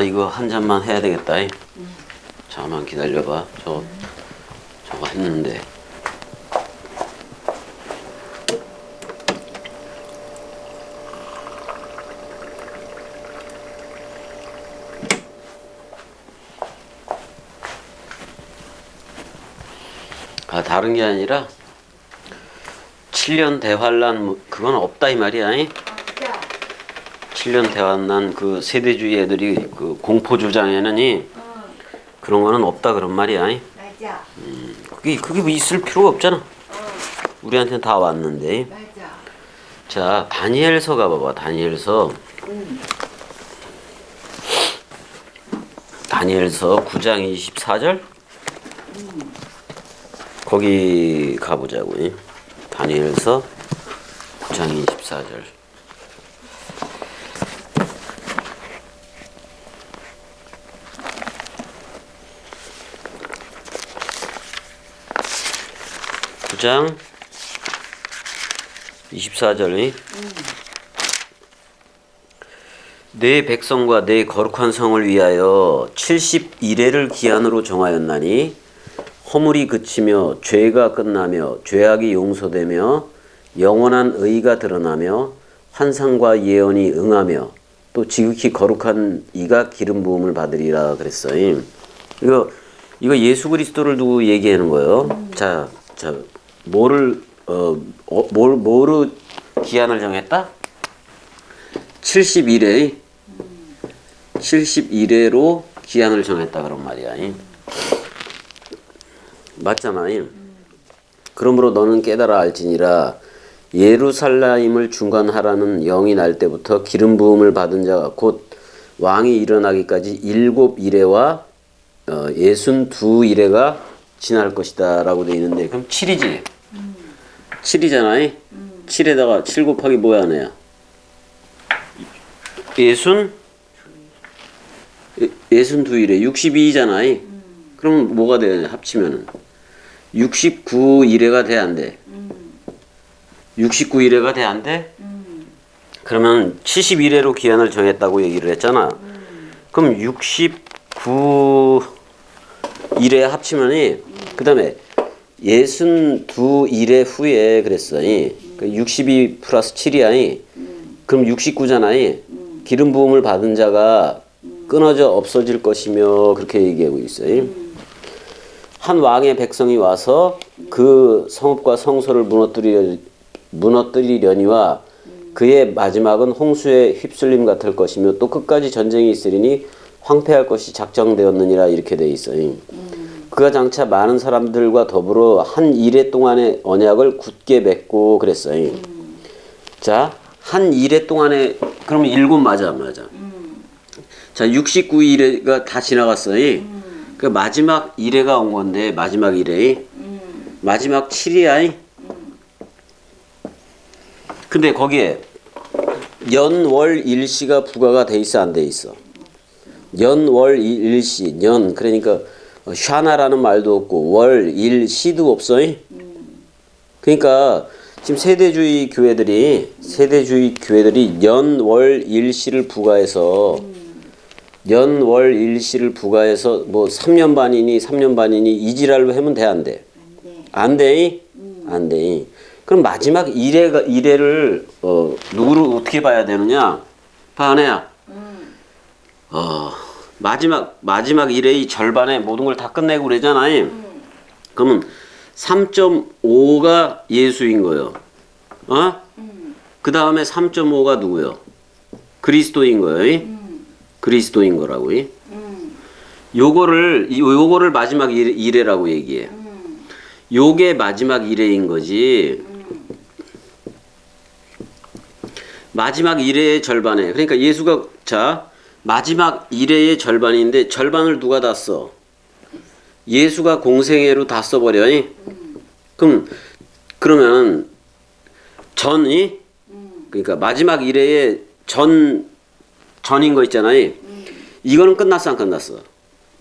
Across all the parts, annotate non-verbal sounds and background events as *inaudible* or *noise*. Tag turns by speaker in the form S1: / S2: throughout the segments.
S1: 아 이거 한 잔만 해야 되겠다. 이. 잠깐만 기다려봐. 저 저거 했는데. 아 다른 게 아니라 7년 대환란 뭐 그건 없다 이 말이야. 이. 7년 대환란 그 세대주의 애들이 그 공포 주장에는 이 그런 거는 없다 그런 말이야. 이.
S2: 맞아.
S1: 그게 그게 뭐 있을 필요가 없잖아. 우리한테는 다 왔는데.
S2: 맞아.
S1: 자 다니엘서 가봐봐. 다니엘서. 다니엘서 9장 24절. 거기 가보자고. 이. 다니엘서 9장 24절. 구장 24절이 내 백성과 내 거룩한 성을 위하여 71회를 기한으로 정하였나니 허물이 그치며 죄가 끝나며 죄악이 용서되며 영원한 의가 드러나며 환상과 예언이 응하며 또 지극히 거룩한 이가 기름 부음을 받으리라 그랬어요. 이거 이거 예수 그리스도를 두고 얘기하는 거예요. 자, 자 뭐를 어, 어, 뭘 뭐로 기한을 정했다? 71회 71회로 기한을 정했다 그런 말이야. 이. 맞잖아. 이. 그러므로 너는 깨달아 알지니라 예루살렘을 중간하라는 영이 날 때부터 기름 부음을 받은 자가 곧 왕이 일어나기까지 일곱 이래와 어, 예순 두 이래가 지날 것이다 라고 돼 있는데 그럼 7이지. 7이잖아. 7에다가 7 곱하기 뭐야 하나야? 예순 예- 예순 두 일에 62잖아. 그럼 뭐가 돼? 합치면은 69 일회가 돼 안 돼? 69 일회가 돼 안 돼? 그러면 71회로 기한을 정했다고 얘기를 했잖아. 그럼 69 일회 합치면이 그 다음에 예순 두 일회 후에 그랬어. 이. 그62 플러스 7이야. 이. 그럼 69잖아. 기름 부음을 받은 자가 끊어져 없어질 것이며 그렇게 얘기하고 있어요. 한 왕의 백성이 와서 그 성읍과 성소를 무너뜨리 무너뜨리려니와 그의 마지막은 홍수에 휩쓸림 같을 것이며 또 끝까지 전쟁이 있으리니 황폐할 것이 작정되었느니라 이렇게 돼 있어요. 그가 장차 많은 사람들과 더불어 한 일해 동안의 언약을 굳게 맺고 그랬어요. 자, 한 일해 동안에 그러면 일곱 맞아, 안 맞아. 자, 69일회가 다 지나갔어요. 그 마지막 일회가 온 건데 마지막 일회. 마지막 7이야. 근데 거기에 연월 일시가 부과가 돼 있어 안 돼 있어? 연 월 일 시 연 그러니까 샤나라는 말도 없고 월 일 시도 없어. 그러니까 지금 세대주의 교회들이 세대주의 교회들이 연 월 일 시를 부과해서 연 월 일 시를 부과해서 뭐 3년 반이니 3년 반이니 이지랄로 하면 돼 안 돼? 안 돼? 안 돼. 그럼 마지막 일회가 일회를 어 누구를 어떻게 봐야 되느냐? 봐내야. 어 마지막 마지막 일회의 절반에 모든 걸 다 끝내고 그러잖아. 그러면 3.5가 예수인 거요. 어? 그 다음에 3.5가 누구요? 그리스도인 거예요. 그리스도인 거라고. 요거를 이- 요거를 마지막 일- 일회라고 얘기해. 요게 마지막 일회인 거지. 마지막 일회의 절반에 그러니까 예수가 자 마지막 일회의 절반인데 절반을 누가 다 써? 예수가 공생애로 다 써버려. 그럼 그러면 전이 그러니까 마지막 일회의 전 전인 거 있잖아요. 이거는 끝났어 안 끝났어?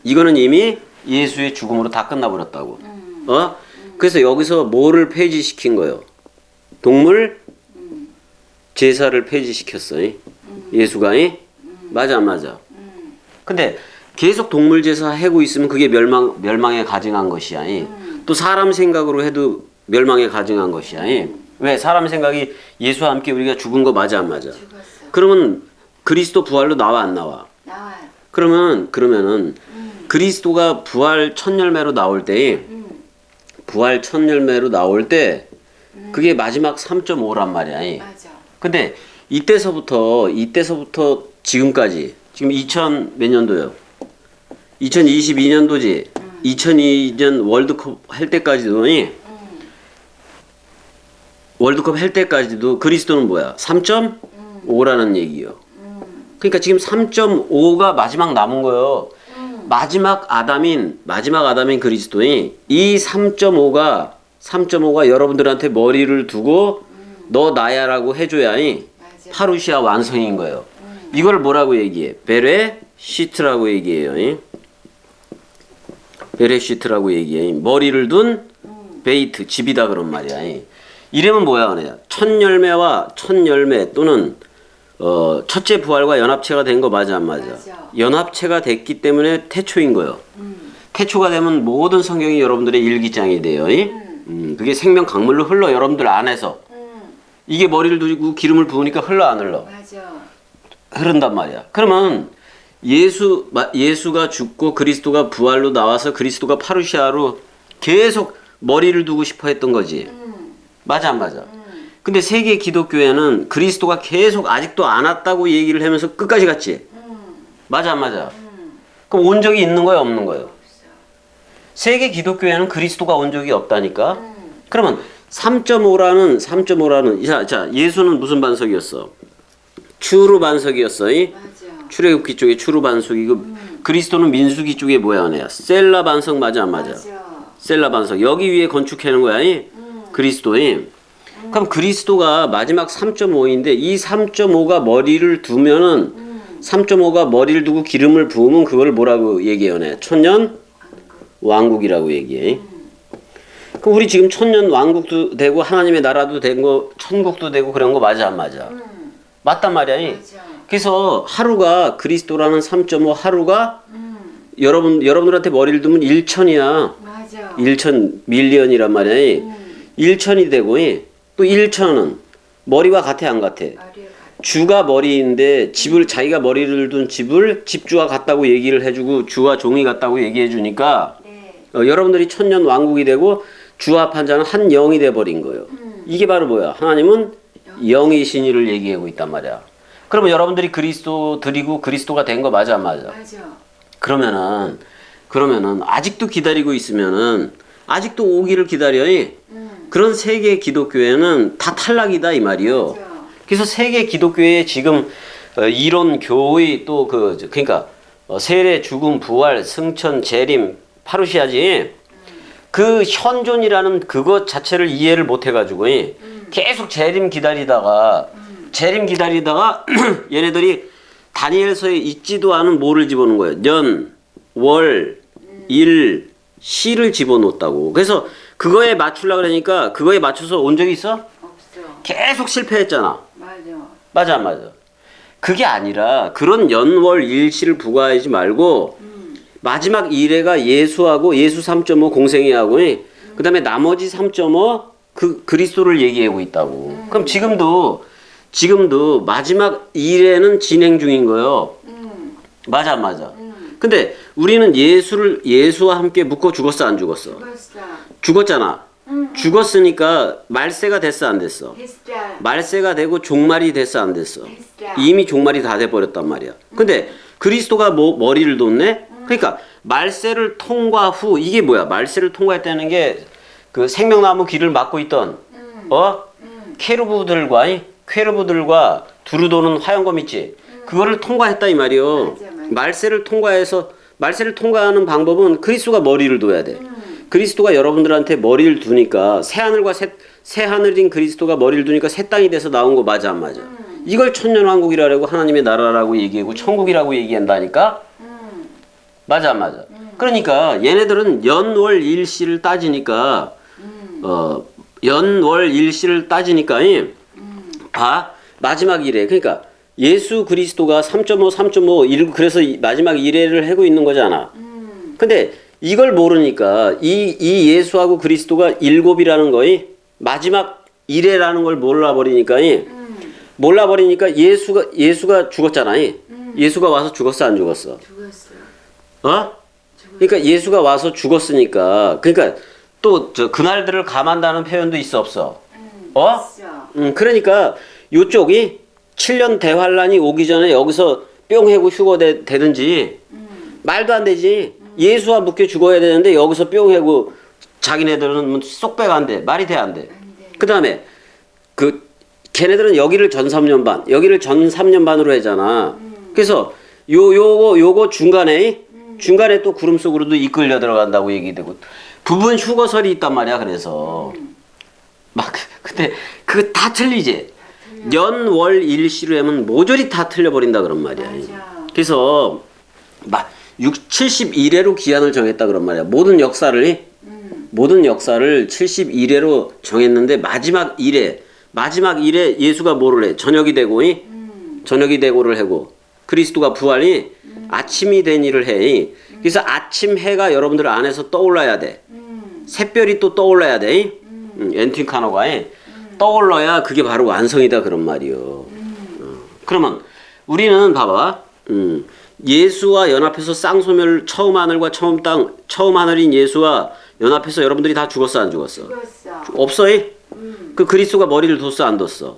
S1: 이거는 이미 예수의 죽음으로 다 끝나버렸다고. 어? 그래서 여기서 뭐를 폐지시킨 거예요? 동물 제사를 폐지시켰어. 예수가 이? 맞아 안 맞아? 근데 계속 동물 제사 하고 있으면 그게 멸망 멸망에 가증한 것이야. 이. 또 사람 생각으로 해도 멸망에 가증한 것이야. 이. 왜 사람 생각이 예수와 함께 우리가 죽은 거 맞아 안 맞아?
S2: 죽었어.
S1: 그러면 그리스도 부활로 나와 안 나와?
S2: 나와요.
S1: 그러면 그러면은
S2: 음.
S1: 그리스도가 부활 첫 열매로 나올 때
S2: 음.
S1: 부활 첫 열매로 나올 때 그게 마지막 3.5란 말이야. 이.
S2: 맞아.
S1: 근데 이때서부터 이때서부터 지금까지 지금 2000 몇 년도요? 2022년도지. 2002년 월드컵 할 때까지도 이
S2: 음.
S1: 월드컵 할 때까지도 그리스도는 뭐야? 3.5라는 얘기요.
S2: 음.
S1: 그러니까 지금 3.5가 마지막 남은 거예요.
S2: 음.
S1: 마지막 아담인 마지막 아담인 그리스도인 이 3.5가 3.5가 여러분들한테 머리를 두고 너 나야라고 해줘야이
S2: 맞아.
S1: παρουσία 완성인 거예요. 이걸 뭐라고 얘기해? בראשית라고 얘기해요. 이? בראשית라고 얘기해. 머리를 둔 בית 집이다 그런 말이야. 이. 이름은 뭐야, 그냥 첫 열매와 첫 열매 또는 어, 첫째 부활과 연합체가 된 거 맞아 안 맞아?
S2: 맞아.
S1: 연합체가 됐기 때문에 태초인 거예요.
S2: 음.
S1: 태초가 되면 모든 성경이 여러분들의 일기장이 돼요. 이? 음, 그게 생명 강물로 흘러 여러분들 안에서
S2: 음.
S1: 이게 머리를 두고 기름을 부으니까 흘러 안 흘러?
S2: 맞아.
S1: 흐른단 말이야. 그러면 예수 마- 예수가 죽고 그리스도가 부활로 나와서 그리스도가 파루시아로 계속 머리를 두고 싶어 했던 거지.
S2: 음.
S1: 맞아 안 맞아?
S2: 음.
S1: 근데 세계 기독교회는 그리스도가 계속 아직도 안 왔다고 얘기를 하면서 끝까지 갔지.
S2: 음.
S1: 맞아 안 맞아?
S2: 음.
S1: 그럼 온 적이 있는 거야 없는 거예요? 세계 기독교회는 그리스도가 온 적이 없다니까.
S2: 음.
S1: 그러면 3.5라는 3.5라는 자, 자 예수는 무슨 반석이었어? 추루 반석이었어. 출애굽기 쪽에 추루 반석이고 그리스도는 민수기 쪽에 뭐야 너야 셀라 반석 맞아 안 맞아?
S2: 맞아.
S1: 셀라 반석 여기 위에 건축하는 거야 이?
S2: 음.
S1: 그리스도이 그럼 그리스도가 마지막 3.5인데 이 3.5가 머리를 두면은
S2: 음.
S1: 3.5가 머리를 두고 기름을 부으면 그걸 뭐라고 얘기해요 네 천년 왕국이라고 얘기해 그럼 우리 지금 천년 왕국도 되고 하나님의 나라도 되고 천국도 되고 그런 거 맞아 안 맞아?
S2: 음.
S1: 맞단 말이야?
S2: 맞아.
S1: 그래서 하루가 그리스도라는 3.5 하루가
S2: 음.
S1: 여러분 여러분들한테 머리를 두면 1천이야.
S2: 맞아.
S1: 1천 밀리언이란 말이야.
S2: 음.
S1: 1천이 되고 또 1천은 머리와 같아 안 같아? 주가 머리인데 집을 자기가 머리를 둔 집을 집주와 같다고 얘기를 해주고 주와 종이 같다고 얘기해 주니까
S2: 네.
S1: 어, 여러분들이 천년 왕국이 되고 주와 판자는 한 영이 돼 버린 거예요.
S2: 음.
S1: 이게 바로 뭐야? 하나님은 영이신 이를 얘기하고 있단 말이야. 그러면 여러분들이 그리스도 드리고 그리스도가 된 거 맞아 안 맞아?
S2: 맞아.
S1: 그러면은 그러면은 아직도 기다리고 있으면은 아직도 오기를 기다려.
S2: 음.
S1: 그런 세계 기독교회는 다 탈락이다 이 말이요.
S2: 맞아.
S1: 그래서 세계 기독교회 지금 어, 이론 교의 또 그 그러니까 어, 세례 죽음 부활 승천 재림 파루시아지 그 현존이라는 그것 자체를 이해를 못 해가지고 계속 재림 기다리다가 재림 기다리다가 *clears throat* 얘네들이 다니엘서에 있지도 않은 뭐를 집어넣은 거예요. 년, 월, 일, 시를 집어넣었다고. 그래서 그거에 맞추려고 그러니까 그거에 맞춰서 온 적이 있어?
S2: 없어.
S1: 계속 실패했잖아.
S2: 맞아.
S1: 맞아, 안 맞아. 그게 아니라 그런 연월 일시를 부과하지 말고
S2: 음.
S1: 마지막 일회가 예수하고 예수 3.5 공생애하고 그 다음에 나머지 3.5 그 그리스도를 얘기하고 있다고. 그럼 지금도 지금도 마지막 일회는 진행 중인 거예요.
S2: 음.
S1: 맞아, 안 맞아.
S2: 음.
S1: 근데 우리는 예수를 예수와 함께 묶어 죽었어, 안 죽었어?
S2: 죽었어.
S1: 죽었잖아.
S2: 음.
S1: 죽었으니까 말세가 됐어, 안 됐어?
S2: 됐어.
S1: 말세가 되고 종말이 됐어, 안 됐어?
S2: 됐어.
S1: 이미 종말이 다 돼 버렸단 말이야. 근데 그리스도가 뭐 머리를 뒀네? 그러니까 말세를 통과 후 이게 뭐야? 말세를 통과했다는 게 그 생명나무 길을 막고 있던
S2: 음.
S1: 어
S2: 음.
S1: 이 케루브들과 두루 도는 화영검 있지? 그거를 통과했다 이 말이요.
S2: 맞아, 맞아.
S1: 말세를 통과해서 말세를 통과하는 방법은 그리스도가 머리를 둬야 돼.
S2: 음.
S1: 그리스도가 여러분들한테 머리를 두니까 새 하늘과 새, 새 하늘인 그리스도가 머리를 두니까 새 땅이 돼서 나온 거 맞아 안 맞아?
S2: 음.
S1: 이걸 천년왕국이라고 하나님의 나라라고 얘기하고 천국이라고 얘기한다니까
S2: 음.
S1: 맞아 안 맞아? 그러니까 얘네들은 연월 일시를 따지니까
S2: 음.
S1: 어 연월 일시를 따지니까 이
S2: 음.
S1: 봐 마지막 일에 그러니까 예수 그리스도가 3.5, 3.5, 일- 그래서 이- 마지막 이래를 하고 있는 거잖아.
S2: 음.
S1: 근데 이걸 모르니까 이, 이 예수하고 그리스도가 일곱이라는 거이 마지막 이래라는 걸 몰라버리니까 이
S2: 음.
S1: 몰라버리니까 예수가 예수가 죽었잖아. 이. 예수가 와서 죽었어 안 죽었어?
S2: 죽었어.
S1: 어? 그러니까 예수가 와서 죽었으니까 그러니까 또 저 그날들을 감한다는 표현도 있어 없어?
S2: 음.
S1: 어?
S2: 있어.
S1: 음, 그러니까 요쪽이 7년 대환란이 오기 전에 여기서 뿅 해고 휴거되, 되든지
S2: 음.
S1: 말도 안 되지. 예수와 묶여 죽어야 되는데 여기서 뿅 해고 자기네들은 뭐쏙 빼가 안 돼. 말이 돼 안 돼. 그 다음에 그 걔네들은 여기를 전 3년 반, 여기를 전 3년 반으로 하잖아. 그래서 요 요거 요거 중간에 중간에 또 구름 속으로도 이끌려 들어간다고 얘기되고 부분 휴거설이 있단 말이야. 그래서 막 근데 그거 다 틀리지. 연월 일시로 하면 모조리 다 틀려버린다 그런 말이야.
S2: 맞아.
S1: 그래서 막 6, 71회로 기한을 정했다 그런 말이야. 모든 역사를
S2: 음.
S1: 모든 역사를 71회로 정했는데 마지막 1회 마지막 1회 예수가 뭐를 해? 저녁이 되고 이?
S2: 음.
S1: 저녁이 되고를 하고 그리스도가 부활이 아침이 된 일을 해. 그래서 아침 해가 여러분들 안에서 떠올라야 돼.
S2: 음.
S1: 샛별이 또 떠올라야 돼. 이? 음, 엔틴카노가 이? 떠올라야 그게 바로 완성이다 그런 말이요. 어. 그러면 우리는 봐봐. 음, 예수와 연합해서 쌍소멸 처음 하늘과 처음 땅 처음 하늘인 예수와 연합해서 여러분들이 다 죽었어 안 죽었어?
S2: 죽었어.
S1: 없어? 이?
S2: 음.
S1: 그 그리스도가 머리를 뒀어 안 뒀어?
S2: 던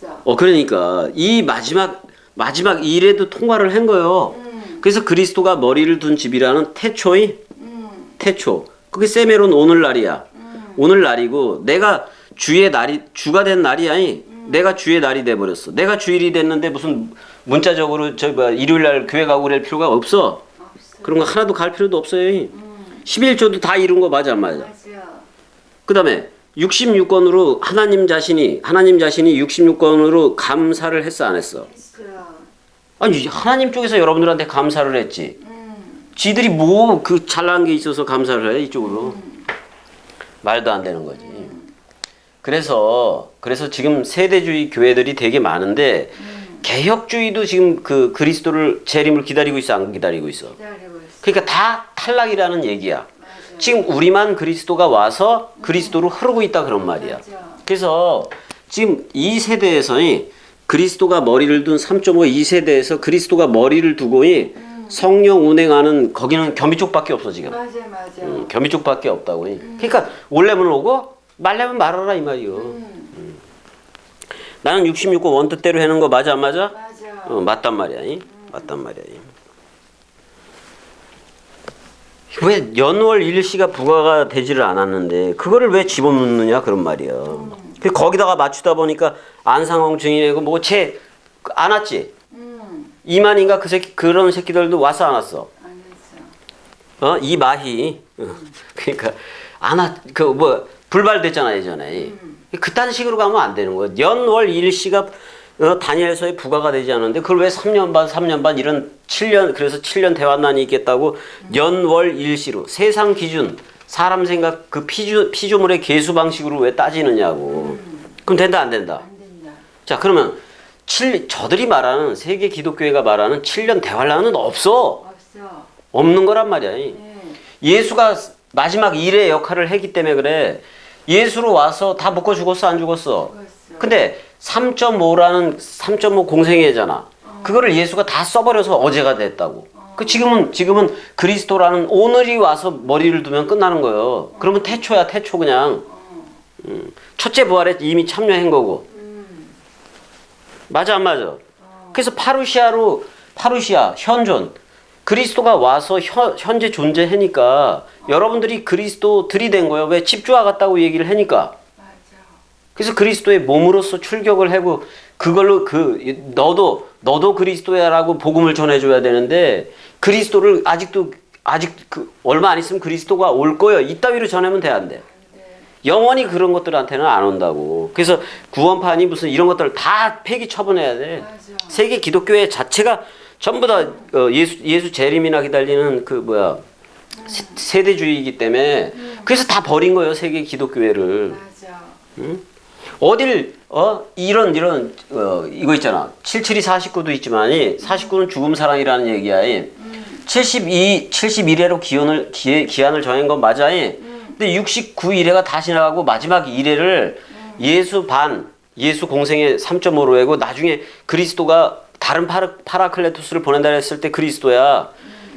S2: 뒀어.
S1: 어 그러니까 이 마지막 마지막 일에도 통과를 한 거예요.
S2: 음.
S1: 그래서 그리스도가 머리를 둔 집이라는 태초의
S2: 음.
S1: 태초. 그게 세메론 오늘날이야. 오늘날이고 내가 주의 날이 주가 된 날이 아니. 내가 주의 날이 돼 버렸어. 내가 주일이 됐는데 무슨 문자적으로 저 뭐야 일요일 날 교회 가고 그럴 필요가 없어.
S2: 없어.
S1: 그런 거 하나도 갈 필요도 없어요. 11조도 다 이룬 거 맞아 안 맞아?
S2: 맞아.
S1: 그다음에 66권으로 하나님 자신이 하나님 자신이 66권으로 감사를 했어 안 했어?
S2: 했어.
S1: 아니 하나님 쪽에서 여러분들한테 감사를 했지.
S2: 음.
S1: 지들이 뭐 그 잘난 게 있어서 감사를 해 이쪽으로 말도 안 되는 거지. 그래서 그래서 지금 세대주의 교회들이 되게 많은데 개혁주의도 지금 그 그리스도를 재림을 기다리고 있어 안 기다리고 있어. 그러니까 다 탈락이라는 얘기야. 지금 우리만 그리스도가 와서 그리스도로 흐르고 있다 그런 말이야. 그래서 지금 이 세대에서 이 그리스도가 머리를 둔 3.5이 세대에서 그리스도가 머리를 두고 이 성령 운행하는 거기는 겸비 쪽밖에 없어 지금.
S2: 맞아 맞아.
S1: 음, 겸비 쪽밖에 없다고. 그러니까 올래면 오고 말래면 말아라 이 말이요.
S2: 음.
S1: 나는 66고 원뜻대로 하는 거 맞아 안 맞아?
S2: 맞아.
S1: 어, 맞단 말이야. 이? 맞단 말이야. 이. 왜 연월 일시가 부과가 되지를 않았는데 그거를 왜 집어넣느냐 그런 말이야. 그 거기다가 맞추다 보니까 안상홍 증인이고 뭐채안 왔지.
S2: 음.
S1: 이만인가 그 새끼 그런 새끼들도 왔어 안 왔어.
S2: 안 했어.
S1: 어 이마희. 어, 그러니까 안왔그뭐 불발됐잖아 예전에. 그딴 식으로 가면 안 되는 거야. 연월 일시가 어, 다니엘서에 부과가 되지 않는데 그걸 왜 3년 반, 3년 반 이런 7년 그래서 7년 대환난이 있겠다고 연월 일시로 세상 기준 사람 생각 그 피조 피조물의 계수 방식으로 왜 따지느냐고. 그럼 된다 안 된다.
S2: 안 된다.
S1: 자 그러면 칠 저들이 말하는 세계 기독교회가 말하는 7년 대환란은 없어.
S2: 없어.
S1: 없는 거란 말이야.
S2: 네.
S1: 예수가 마지막 일의 역할을 했기 때문에 그래. 예수로 와서 다 묶어 죽었어 안 죽었어?
S2: 죽었어.
S1: 근데 3.5라는 3.5 공생애잖아. 그거를 예수가 다 써버려서 어제가 됐다고. 그 지금은 지금은 그리스도라는 오늘이 와서 머리를 두면 끝나는 거예요. 그러면 태초야 태초 그냥. 음. 첫째 부활에 이미 참여한 거고.
S2: 음.
S1: 맞아 안 맞아? 그래서 파루시아로 파루시아 현존 그리스도가 와서 현, 현재 존재하니까 여러분들이 그리스도 들이댄 거예요. 왜 집주와 같다고 얘기를 하니까. 그래서 그리스도의 몸으로서 출격을 하고 그걸로 그 너도 너도 그리스도야라고 복음을 전해줘야 되는데 그리스도를 아직도 아직 그 얼마 안 있으면 그리스도가 올 거예요. 이따위로 전하면 돼 안 돼? 영원히 그런 것들한테는 안 온다고. 그래서 구원판이 무슨 이런 것들을 다 폐기 처분해야 돼.
S2: 맞아.
S1: 세계 기독교회 자체가 전부 다 어, 예수 예수 재림이나 기다리는 그 뭐야 세- 세대주의이기 때문에 그래서 다 버린 거예요 세계 기독교회를.
S2: 맞아.
S1: 어딜 어 이런 이런 어 이거 있잖아 77이 49도 있지만 49는 죽음 사랑이라는 얘기야. 72 71회로 기원을 기, 기한을 정한 건 맞아. 근데 69 1회가 다시 나가고 마지막 1회를 예수 반 예수 공생의 3.5로 해고 나중에 그리스도가 다른 파라, 파라클레토스를 보낸다 했을 때 그리스도야.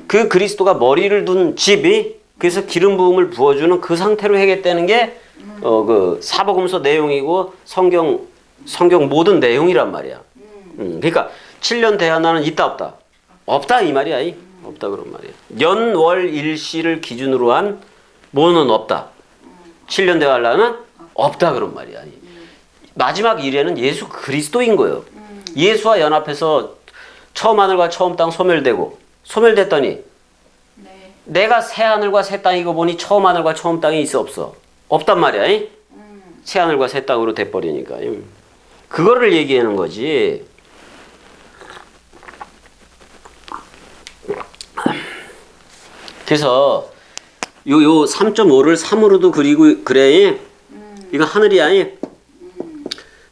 S1: 그 그리스도가 머리를 둔 집이 그래서 기름 부음을 부어주는 그 상태로 해겠다는 게어그 사복음서 내용이고 성경 성경 모든 내용이란 말이야. 음, 그러니까 7년 대하나는 있다 없다. 없다 이 말이야. 이. 없다 그런 말이야. 연월 일시를 기준으로 한 뭐는 없다. 7년 대하나는 없다 그런 말이야. 이. 마지막 일에는 예수 그리스도인 거예요. 예수와 연합해서 처음 하늘과 처음 땅 소멸되고 소멸됐더니
S2: 네.
S1: 내가 새 하늘과 새 땅이고 보니 처음 하늘과 처음 땅이 있어 없어 없단 말이야. 이? 새 하늘과 새 땅으로 돼버리니까 이. 그거를 얘기하는 거지. 그래서 요 요 3.5를 3으로도 그리고 그래. 이거 하늘이야. 이?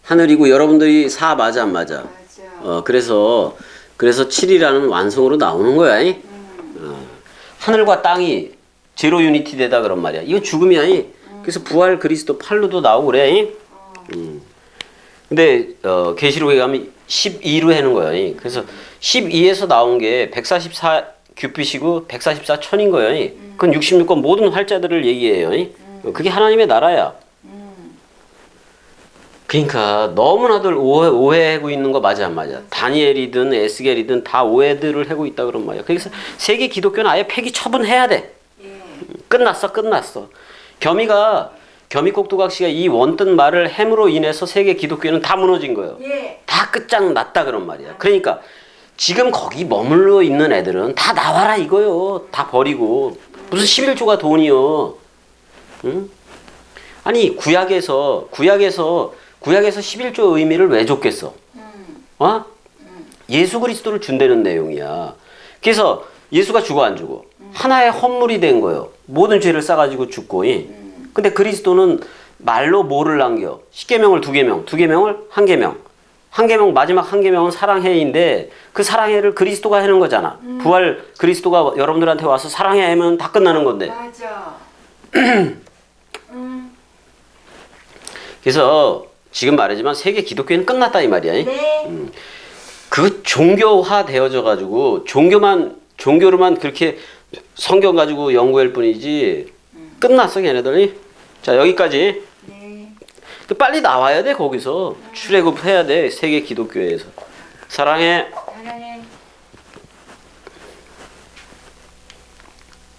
S1: 하늘이고 여러분들이 4 맞아 안 맞아?
S2: 맞아.
S1: 어 그래서 그래서 7이라는 완성으로 나오는 거야. 이? 어, 하늘과 땅이 제로 유니티 되다 그런 말이야. 이건 죽음이야. 이? 그래서 부활 그리스도 팔로도 나오고 그래. 이? 음. 근데 어 계시록에 가면 12로 해는 거야. 이. 그래서 12에서 나온 게 144 규빗이고 144 천인 거예요. 이. 그건 66권 모든 활자들을 얘기해요. 이. 그게 하나님의 나라야. 그러니까 너무나들 오해, 오해하고 있는 거 맞아 안 맞아? 다니엘이든 에스겔이든 다 오해들을 하고 있다 그런 말이야. 그래서 세계 기독교는 아예 폐기 처분해야 돼.
S2: 예.
S1: 끝났어, 끝났어. 겸이가 겸이 꼭두각시가 이 원뜬 말을 함으로 인해서 세계 기독교는 다 무너진 거예요.
S2: 예.
S1: 다 끝장 났다 그런 말이야. 그러니까 지금 거기 머물러 있는 애들은 다 나와라 이거요. 다 버리고 무슨 11조가 돈이요. 응? 아니 구약에서 구약에서 구약에서 11조 의미를 왜 줬겠어?
S2: 음.
S1: 어? 예수 그리스도를 준다는 내용이야. 그래서 예수가 죽어 안 죽어? 하나의 헌물이 된 거예요. 모든 죄를 싸가지고 죽고. 이. 근데 그리스도는 말로 뭐를 남겨? 십계명을 두 계명, 두 계명을 한 계명. 한 계명 마지막 한 계명은 사랑해인데 그 사랑해를 그리스도가 하는 거잖아. 부활 그리스도가 여러분들한테 와서 사랑해 하면 다 끝나는 건데.
S2: 맞아. *clears throat* 음.
S1: 그래서 지금 말하지만 세계 기독교는 끝났다 이 말이야.
S2: 네.
S1: 그 종교화 되어져 가지고 종교만 종교로만 그렇게 성경 가지고 연구할 뿐이지 끝났어 걔네들이 자 여기까지
S2: 네.
S1: 빨리 나와야 돼 거기서. 출애굽해야 돼 세계 기독교에서. 사랑해